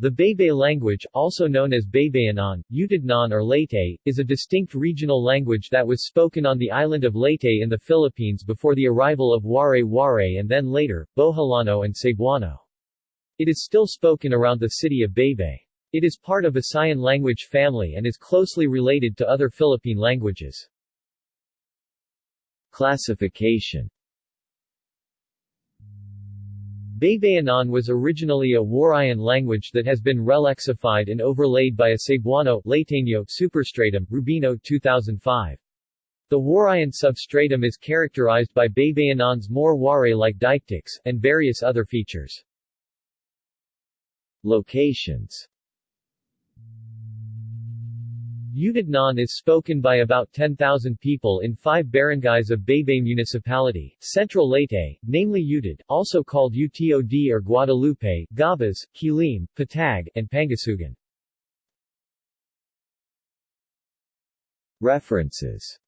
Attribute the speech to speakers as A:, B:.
A: The Baybay language, also known as Baybayanon, Utidnon or Leyte, is a distinct regional language that was spoken on the island of Leyte in the Philippines before the arrival of Waray-Waray and then later, Boholano and Cebuano. It is still spoken around the city of Baybay. It is part of Visayan language family and is closely related to other Philippine languages. Classification Baybayanon was originally a Warayan language that has been relexified and overlaid by a Cebuano Leyteño superstratum, Rubino 2005. The Warayan substratum is characterized by Baybayanon's more Waray-like deictics, and various other features. Locations Utidnon is spoken by about 10,000 people in five barangays of Baybay Municipality, Central Leyte, namely Utid, also called Utod or Guadalupe, Gabas, Quilim, Patag, and Pangasugan. References